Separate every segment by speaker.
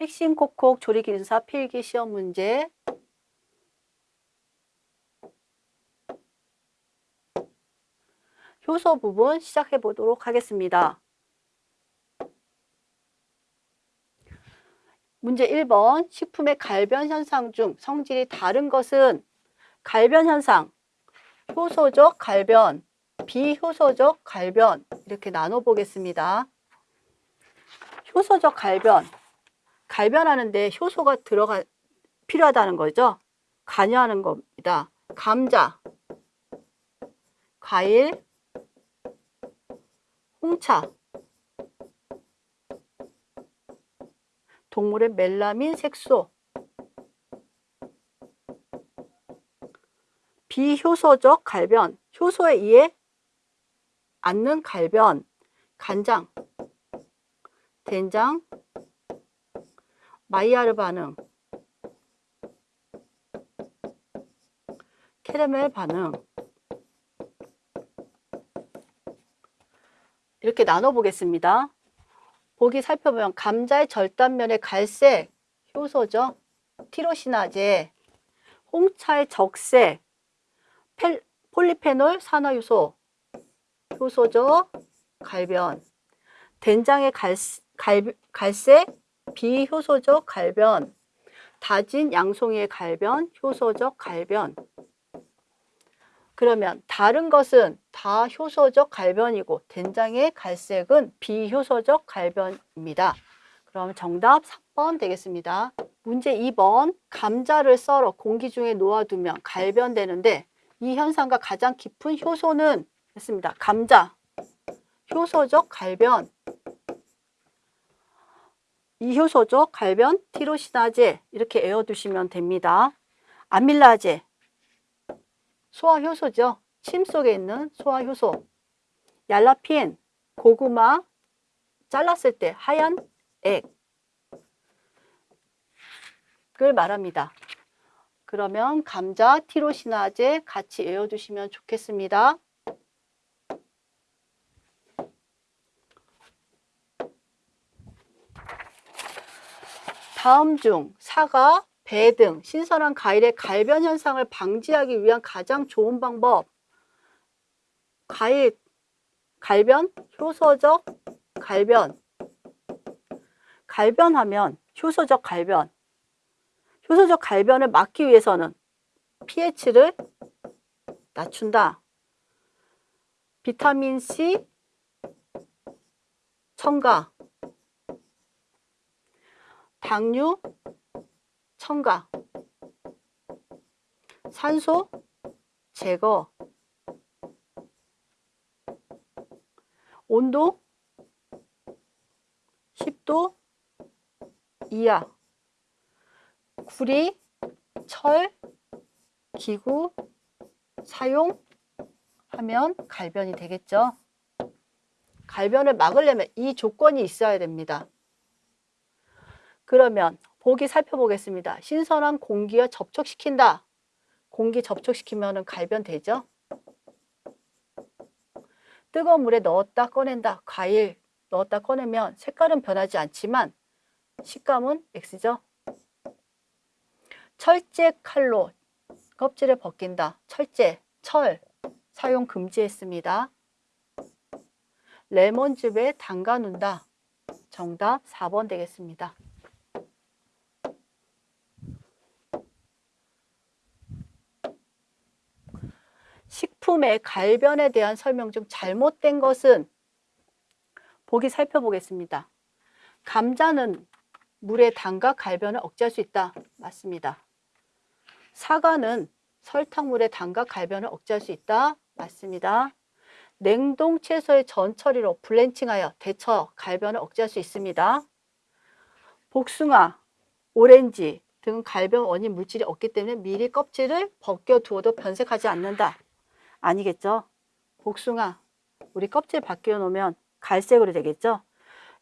Speaker 1: 핵심 콕콕 조리기능사 필기 시험 문제 효소 부분 시작해 보도록 하겠습니다. 문제 1번 식품의 갈변 현상 중 성질이 다른 것은 갈변 현상, 효소적 갈변, 비효소적 갈변 이렇게 나눠 보겠습니다. 효소적 갈변, 갈변하는데 효소가 들어가 필요하다는 거죠. 관여하는 겁니다. 감자, 과일, 홍차, 동물의 멜라민 색소, 비효소적 갈변, 효소에 의해 않는 갈변, 간장, 된장, 마이야르 반응, 캐러멜 반응 이렇게 나눠보겠습니다. 보기 살펴보면 감자의 절단면의 갈색 효소죠. 티로시나제, 홍차의 적색, 펠, 폴리페놀 산화효소, 효소죠. 갈변, 된장의 갈, 갈, 갈색 비효소적 갈변, 다진 양송이의 갈변, 효소적 갈변. 그러면 다른 것은 다 효소적 갈변이고 된장의 갈색은 비효소적 갈변입니다. 그럼 정답 3번 되겠습니다. 문제 2번 감자를 썰어 공기 중에 놓아두면 갈변되는데 이 현상과 가장 깊은 효소는 했습니다. 감자, 효소적 갈변, 이효소적 갈변, 티로시나제 이렇게 외워두시면 됩니다. 아밀라제, 소화효소죠. 침 속에 있는 소화효소. 얄라핀, 고구마 잘랐을 때 하얀 액을 말합니다. 그러면 감자, 티로시나제 같이 외워두시면 좋겠습니다. 다음 중 사과, 배 등 신선한 과일의 갈변 현상을 방지하기 위한 가장 좋은 방법. 과일 갈변, 효소적 갈변. 갈변하면 효소적 갈변. 효소적 갈변을 막기 위해서는 pH를 낮춘다. 비타민C 첨가 당류 첨가 산소 제거 온도 10도 이하 구리, 철, 기구 사용하면 갈변이 되겠죠. 갈변을 막으려면 이 조건이 있어야 됩니다. 그러면 보기 살펴보겠습니다. 신선한 공기와 접촉시킨다. 공기 접촉시키면 갈변되죠. 뜨거운 물에 넣었다 꺼낸다. 과일 넣었다 꺼내면 색깔은 변하지 않지만 식감은 X죠. 철제 칼로 껍질을 벗긴다. 철제, 철 사용 금지했습니다. 레몬즙에 담가 놓는다. 정답 4번 되겠습니다. 식품의 갈변에 대한 설명 중 잘못된 것은 보기 살펴보겠습니다. 감자는 물에 담가 갈변을 억제할 수 있다. 맞습니다. 사과는 설탕물에 담가 갈변을 억제할 수 있다. 맞습니다. 냉동 채소의 전처리로 블렌칭하여 데쳐 갈변을 억제할 수 있습니다. 복숭아, 오렌지 등 갈변 원인 물질이 없기 때문에 미리 껍질을 벗겨 두어도 변색하지 않는다. 아니겠죠? 복숭아, 우리 껍질 벗겨 놓으면 갈색으로 되겠죠?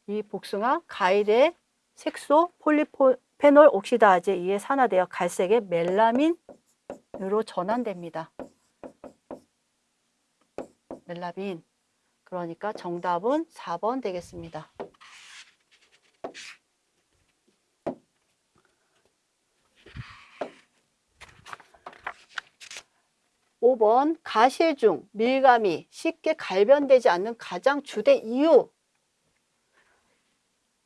Speaker 1: 이 복숭아, 과일의 색소 폴리페놀 옥시다제에 의해 산화되어 갈색의 멜라민으로 전환됩니다. 멜라민. 그러니까 정답은 4번 되겠습니다. 15번 가실 중 밀감이 쉽게 갈변되지 않는 가장 주된 이유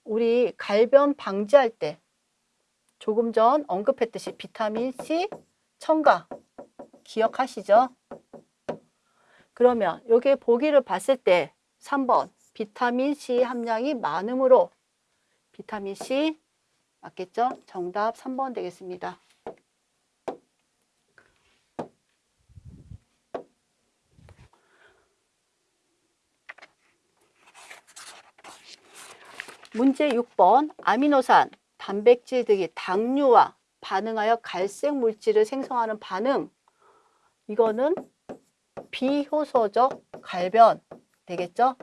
Speaker 1: 우리 갈변 방지할 때 조금 전 언급했듯이 비타민 C 첨가 기억하시죠? 그러면 여기 보기를 봤을 때 3번 비타민 C 함량이 많으므로 비타민 C 맞겠죠? 정답 3번 되겠습니다. 문제 6번 아미노산, 단백질 등이 당류와 반응하여 갈색 물질을 생성하는 반응 이거는 비효소적 갈변 되겠죠?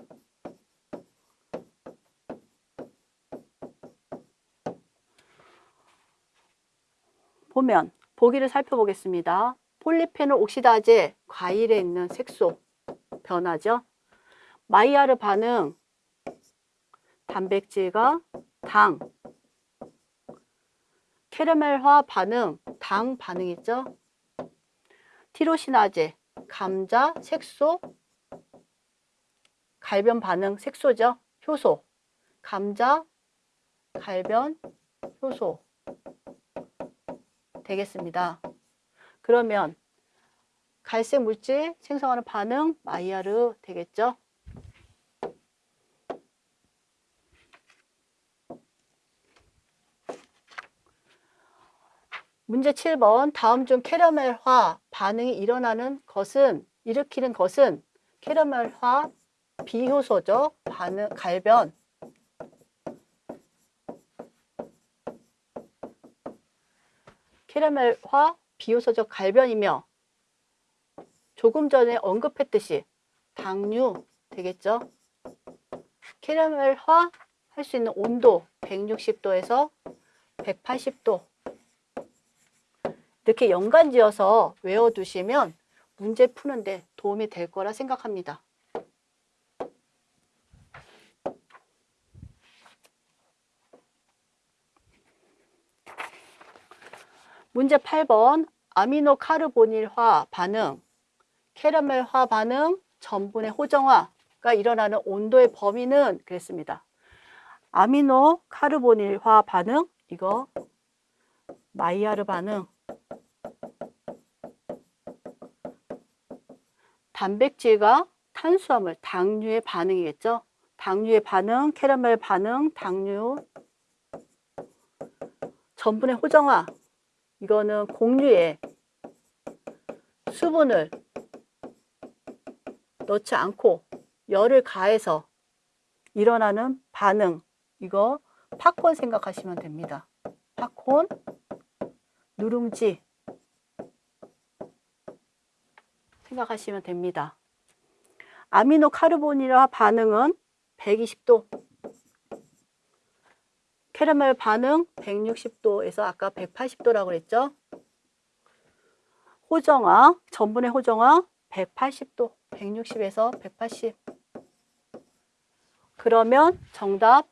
Speaker 1: 보면 보기를 살펴보겠습니다. 폴리페놀 옥시다제 과일에 있는 색소 변화죠. 마이야르 반응 단백질과 당 캐러멜화 반응 당 반응이죠. 티로시나제 감자 색소 갈변 반응 색소죠. 효소 감자 갈변 효소 되겠습니다. 그러면 갈색 물질 생성하는 반응 마이야르 되겠죠. 문제 7번 다음 중 캐러멜화 반응이 일어나는 것은 일으키는 것은 캐러멜화 비효소적 반응 갈변 캐러멜화 비효소적 갈변이며 조금 전에 언급했듯이 당류 되겠죠. 캐러멜화 할 수 있는 온도 160도에서 180도 이렇게 연관지어서 외워두시면 문제 푸는데 도움이 될 거라 생각합니다. 문제 8번 아미노 카르보닐화 반응, 캐러멜화 반응, 전분의 호정화가 일어나는 온도의 범위는 그랬습니다. 아미노 카르보닐화 반응, 이거 마이야르 반응, 단백질과 탄수화물, 당류의 반응이겠죠. 당류의 반응, 캐러멜 반응, 당류, 전분의 호정화, 이거는 공유에 수분을 넣지 않고 열을 가해서 일어나는 반응, 이거 팝콘 생각하시면 됩니다. 팝콘, 누룽지, 생각하시면 됩니다. 아미노 카르보니라 반응은 120도, 캐러멜 반응 160도에서 아까 180도라고 그랬죠? 호정화, 전분의 호정화 180도, 160에서 180. 그러면 정답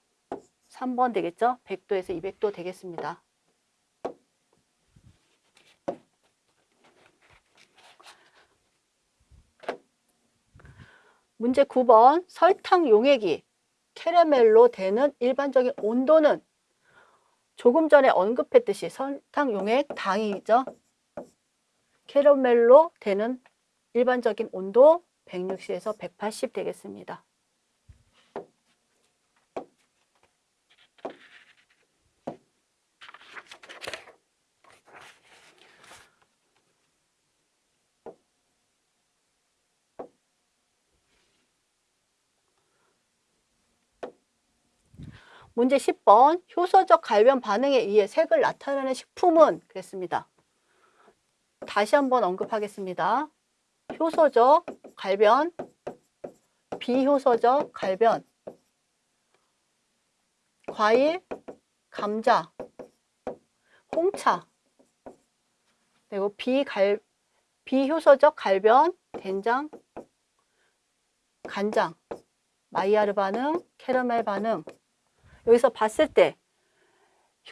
Speaker 1: 3번 되겠죠? 100도에서 200도 되겠습니다. 문제 9번 설탕 용액이 캐러멜로 되는 일반적인 온도는 조금 전에 언급했듯이 설탕 용액 당이죠. 캐러멜로 되는 일반적인 온도 160에서 180 되겠습니다. 문제 10번 효소적 갈변 반응에 의해 색을 나타내는 식품은 그랬습니다. 다시 한번 언급하겠습니다. 효소적 갈변, 비효소적 갈변, 과일, 감자, 홍차, 그리고 비갈, 비효소적 갈변, 된장, 간장, 마이야르 반응, 캐러멜 반응, 여기서 봤을 때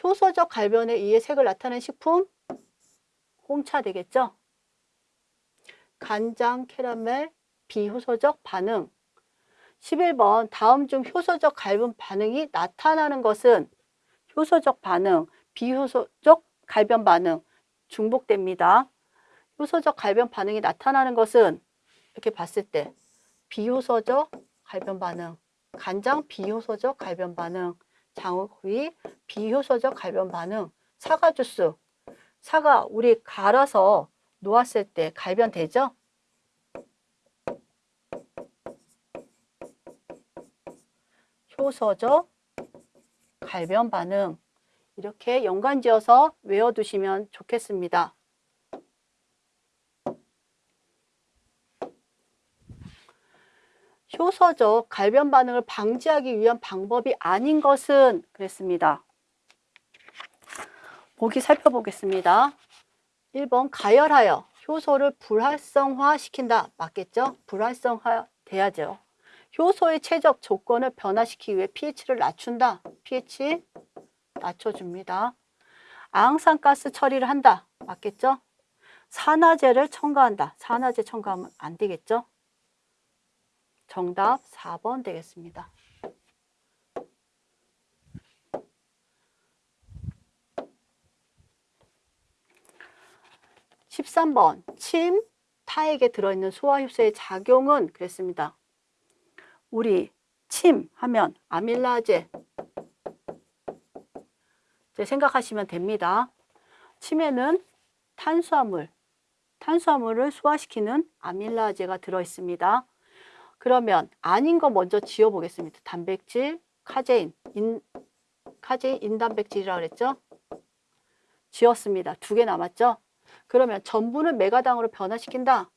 Speaker 1: 효소적 갈변에 의해 색을 나타낸 식품 홍차 되겠죠? 간장, 캐러멜, 비효소적 반응. 11번 다음 중 효소적 갈변 반응이 나타나는 것은 효소적 반응, 비효소적 갈변 반응 중복됩니다. 효소적 갈변 반응이 나타나는 것은 이렇게 봤을 때 비효소적 갈변 반응, 간장 비효소적 갈변 반응, 장어구이 비효소적 갈변 반응, 사과 주스, 사과 우리 갈아서 놓았을 때 갈변 되죠? 효소적 갈변 반응 이렇게 연관지어서 외워두시면 좋겠습니다. 효소적 갈변 반응을 방지하기 위한 방법이 아닌 것은 그랬습니다. 보기 살펴보겠습니다. 1번 가열하여 효소를 불활성화 시킨다. 맞겠죠? 불활성화 돼야죠. 효소의 최적 조건을 변화시키기 위해 pH를 낮춘다. pH 낮춰줍니다. 아항산가스 처리를 한다. 맞겠죠? 산화제를 첨가한다. 산화제 첨가하면 안 되겠죠? 정답 4번 되겠습니다. 13번 침, 타액에 들어있는 소화효소의 작용은 그랬습니다. 우리 침 하면 아밀라제 생각하시면 됩니다. 침에는 탄수화물, 탄수화물을 소화시키는 아밀라제가 들어있습니다. 그러면 아닌 거 먼저 지워보겠습니다. 단백질, 카제인, 인, 카제인 인단백질이라고 그랬죠? 지웠습니다. 두 개 남았죠? 그러면 전분을 맥아당으로 변화시킨다.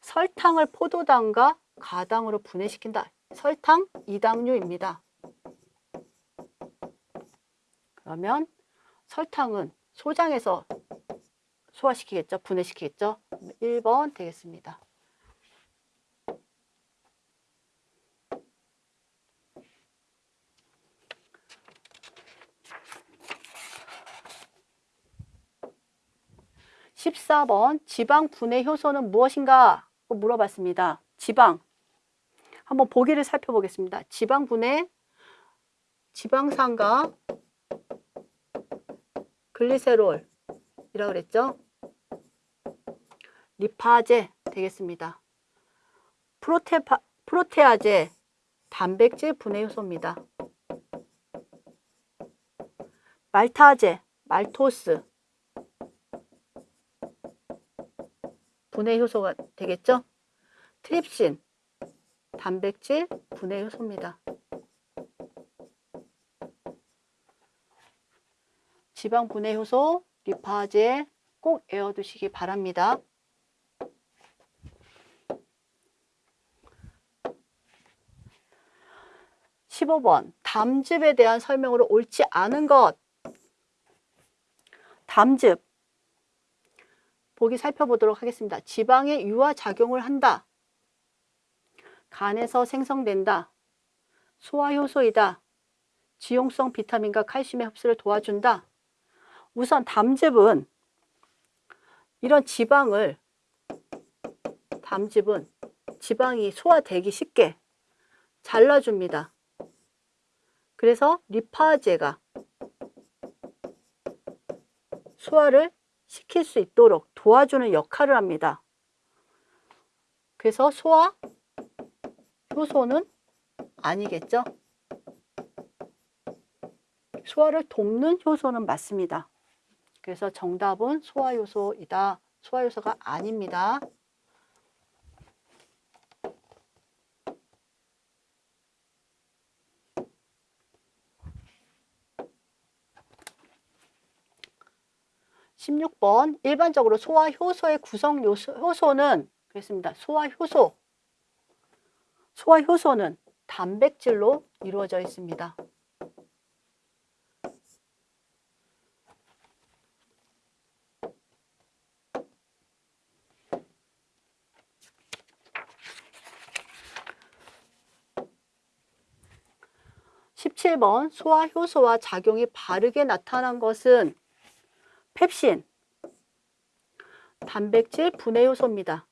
Speaker 1: 설탕을 포도당과 가당으로 분해시킨다. 설탕 이당류입니다. 그러면 설탕은 소장에서 소화시키겠죠? 분해시키겠죠? 1번 되겠습니다. 14번 지방 분해 효소는 무엇인가? 물어봤습니다. 지방. 한번 보기를 살펴보겠습니다. 지방 분해, 지방산과 글리세롤이라고 그랬죠? 리파제 되겠습니다. 프로테파, 프로테아제, 단백질 분해 효소입니다. 말타제, 말토스, 분해 효소가 되겠죠? 트립신, 단백질 분해 효소입니다. 지방 분해 효소, 리파제 꼭 외워두시기 바랍니다. (15번) 담즙에 대한 설명으로 옳지 않은 것 담즙 보기 살펴보도록 하겠습니다. 지방에 유화 작용을 한다. 간에서 생성된다. 소화효소이다. 지용성 비타민과 칼슘의 흡수를 도와준다. 우선 담즙은 이런 지방을 담즙은 지방이 소화되기 쉽게 잘라줍니다. 그래서 리파제가 소화를 시킬 수 있도록 도와주는 역할을 합니다. 그래서 소화 효소는 아니겠죠? 소화를 돕는 효소는 맞습니다. 그래서 정답은 소화효소이다. 소화효소가 아닙니다. 16번 일반적으로 소화 효소의 구성 요소, 효소는 그랬습니다. 소화 효소. 소화 효소는 단백질로 이루어져 있습니다. (17번) 소화 효소와 작용이 바르게 나타난 것은 펩신, 단백질 분해요소입니다.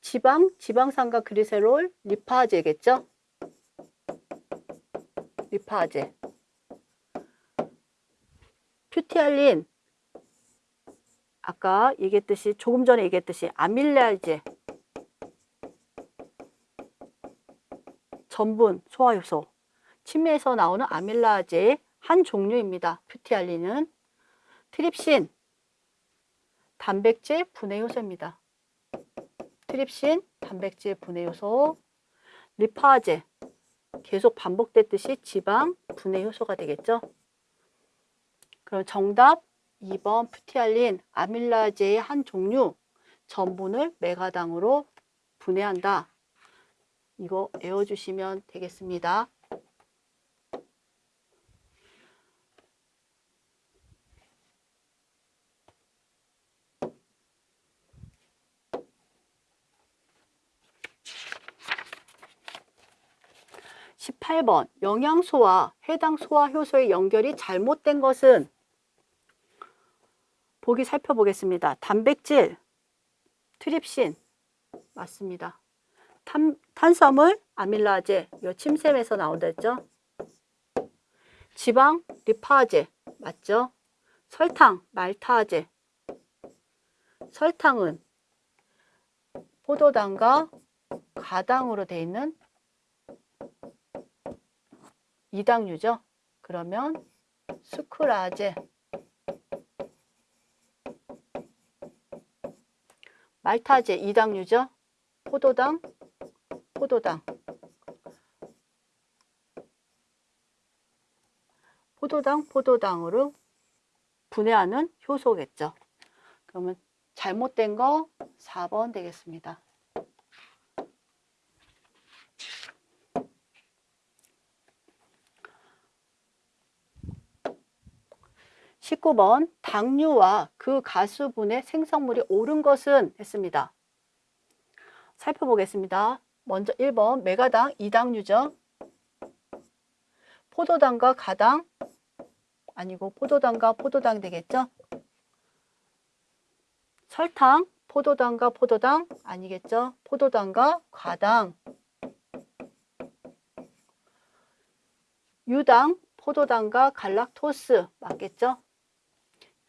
Speaker 1: 지방, 지방산과 그리세롤, 리파제겠죠? 리파제. 큐티알린, 아까 얘기했듯이 조금 전에 얘기했듯이 아밀라제 전분 소화효소 치매에서 나오는 아밀라제의 한 종류입니다. 큐티알린은 트립신, 단백질 분해 효소입니다. 트립신, 단백질 분해 효소, 리파제, 계속 반복됐듯이 지방 분해 효소가 되겠죠. 그럼 정답 2번 푸티알린 아밀라제의 한 종류 전분을 메가당으로 분해한다. 이거 외워주시면 되겠습니다. 십팔 번 영양소와 해당 소화효소의 연결이 잘못된 것은 보기 살펴보겠습니다. 단백질, 트립신 맞습니다. 탄, 탄수화물, 아밀라제, 요 침샘에서 나온다 했죠. 지방, 리파제 맞죠? 설탕, 말타제. 설탕은 포도당과 가당으로 되어 있는 이당류죠. 그러면 수크라제. 말타제 이당류죠. 포도당, 포도당. 포도당, 포도당으로 분해하는 효소겠죠. 그러면 잘못된 거 4번 되겠습니다. 19번 당류와 그 가수분의 생성물이 옳은 것은 했습니다. 살펴보겠습니다. 먼저 1번 메가당 이당류죠. 포도당과 가당 아니고 포도당과 포도당 되겠죠. 설탕 포도당과 포도당 아니겠죠. 포도당과 과당 유당 포도당과 갈락토스 맞겠죠?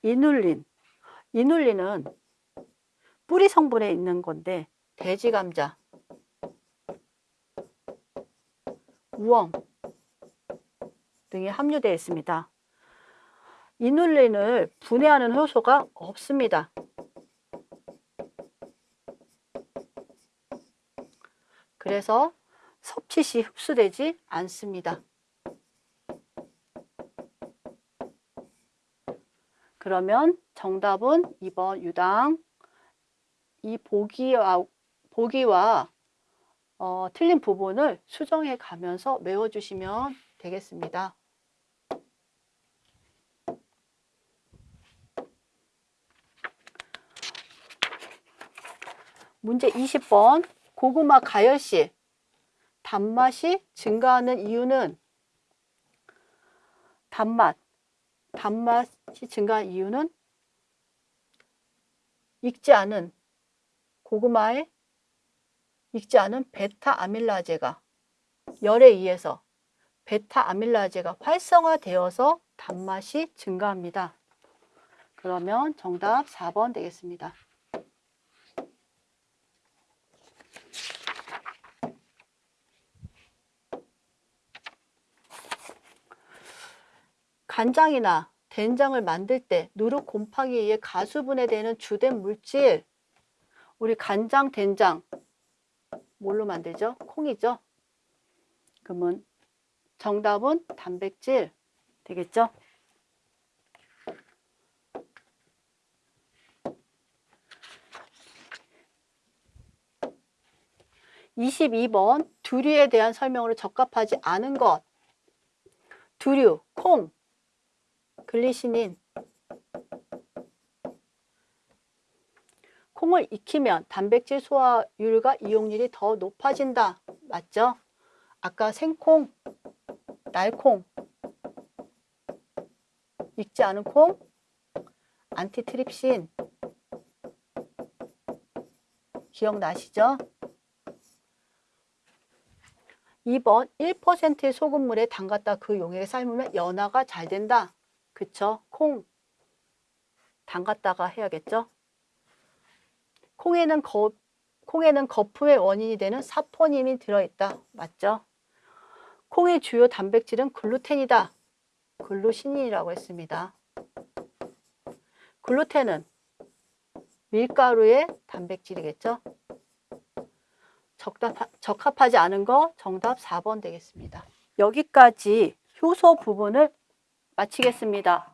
Speaker 1: 이눌린. 이눌린은 뿌리 성분에 있는 건데 돼지 감자, 우엉 등이 함유되어 있습니다. 이눌린을 분해하는 효소가 없습니다. 그래서 섭취 시 흡수되지 않습니다. 그러면 정답은 2번 유당. 이 보기와, 보기와 어, 틀린 부분을 수정해 가면서 외워주시면 되겠습니다. 문제 20번 고구마 가열시 단맛이 증가하는 이유는 단맛 단맛이 증가한 이유는 익지 않은 고구마에 익지 않은 베타 아밀라제가 열에 의해서 베타 아밀라제가 활성화되어서 단맛이 증가합니다. 그러면 정답 4번 되겠습니다. 간장이나 된장을 만들 때 누룩 곰팡이에 의해 가수분해 되는 주된 물질 우리 간장, 된장 뭘로 만들죠? 콩이죠? 그러면 정답은 단백질 되겠죠? (22번) 두류에 대한 설명으로 적합하지 않은 것 두류, 콩, 글리시닌 콩을 익히면 단백질 소화율과 이용률이 더 높아진다. 맞죠? 아까 생콩, 날콩, 익지 않은 콩, 안티트립신 기억나시죠? 2번 1%의 소금물에 담갔다 그 용액에 삶으면 연화가 잘 된다. 그쵸? 콩 담갔다가 해야겠죠? 콩에는 거, 콩에는 거품의 원인이 되는 사포닌이 들어있다. 맞죠? 콩의 주요 단백질은 글루텐이다. 글루신이라고 했습니다. 글루텐은 밀가루의 단백질이겠죠? 적답하, 적합하지 않은 거 정답 4번 되겠습니다. 여기까지 효소 부분을 마치겠습니다.